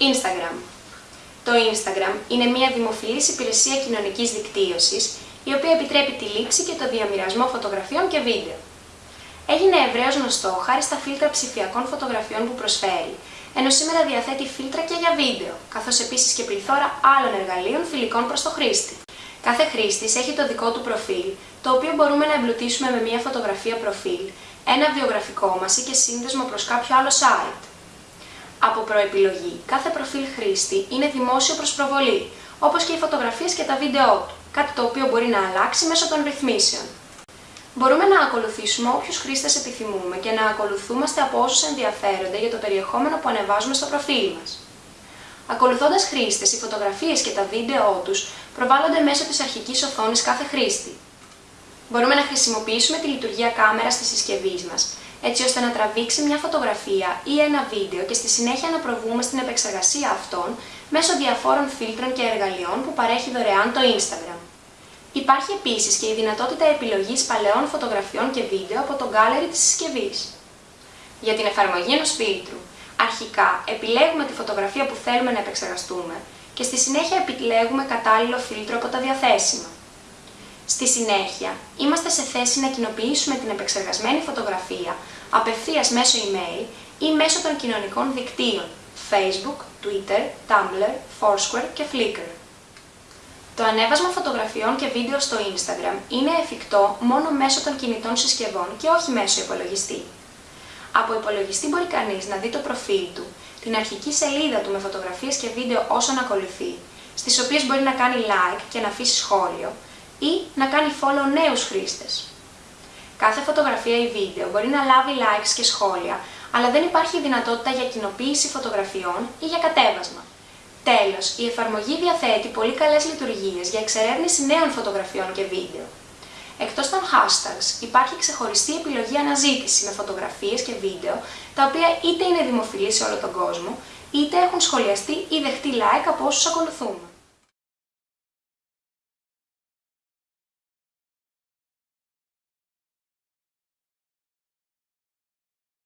Instagram. Το Instagram είναι μια δημοφιλής υπηρεσία κοινωνικής δικτύωσης, η οποία επιτρέπει τη λήψη και το διαμοιρασμό φωτογραφιών και βίντεο. Έγινε ευρέως γνωστό χάρη στα φίλτρα ψηφιακών φωτογραφιών που προσφέρει, ενώ σήμερα διαθέτει φίλτρα και για βίντεο, καθώς επίσης και πληθώρα άλλων εργαλείων φιλικών προς το χρήστη. Κάθε χρήστη έχει το δικό του προφίλ, το οποίο μπορούμε να εμπλουτίσουμε με μια φωτογραφία προφίλ, ένα βιογραφικό μας ή και σύνδεσμο προς κάποιο άλλο site. Από προεπιλογή, κάθε προφίλ χρήστη είναι δημόσιο προς προβολή, όπως και οι φωτογραφίες και τα βίντεό του, κάτι το οποίο μπορεί να αλλάξει μέσω των ρυθμίσεων. Μπορούμε να ακολουθήσουμε όποιους χρήστες επιθυμούμε και να ακολουθούμαστε από όσους ενδιαφέρονται για το περιεχόμενο που ανεβάζουμε στο προφίλ μας. Ακολουθώντας χρήστες, οι φωτογραφίες και τα βίντεό τους προβάλλονται μέσω της αρχικής οθόνης κάθε χρήστη. Μπορούμε να χρησιμοποιήσουμε τη λειτουργία κάμερας της συσκευής μας, έτσι ώστε να τραβήξει μια φωτογραφία ή ένα βίντεο και στη συνέχεια να προβούμε στην επεξεργασία αυτών μέσω διαφόρων φίλτρων και εργαλειών που παρέχει δωρεάν το Instagram. Υπάρχει επίσης και η δυνατότητα επιλογής παλαιών φωτογραφιών και βίντεο από το gallery της συσκευής. Για την εφαρμογή ενός φίλτρου, αρχικά επιλέγουμε τη φωτογραφία που θέλουμε να επεξεργαστούμε και στη συνέχεια επιλέγουμε κατάλληλο φίλτρο από τα διαθέσιμα. Στη συνέχεια, είμαστε σε θέση να κοινοποιήσουμε την επεξεργασμένη φωτογραφία απευθείας μέσω email ή μέσω των κοινωνικών δικτύων Facebook, Twitter, Tumblr, Foursquare και Flickr. Το ανέβασμα φωτογραφιών και βίντεο στο Instagram είναι εφικτό μόνο μέσω των κινητών συσκευών και όχι μέσω υπολογιστή. Από υπολογιστή μπορεί κανείς να δει το προφίλ του, την αρχική σελίδα του με φωτογραφίες και βίντεο όσων ακολουθεί, στις οποίες μπορεί να κάνει like και να αφήσει σχόλιο, ή να κάνει follow νέους χρήστες. Κάθε φωτογραφία ή βίντεο μπορεί να λάβει likes και σχόλια, αλλά δεν υπάρχει δυνατότητα για κοινοποίηση φωτογραφιών ή για κατέβασμα. Τέλος, η εφαρμογή διαθέτει πολύ καλές λειτουργίες για εξερεύνηση νέων φωτογραφιών και βίντεο. Εκτός των hashtags, υπάρχει ξεχωριστή επιλογή αναζήτηση με φωτογραφίες και βίντεο, τα οποία είτε είναι δημοφιλή σε όλο τον κόσμο, είτε έχουν σχολιαστεί ή δεχτεί like από όσους ακολουθούμε.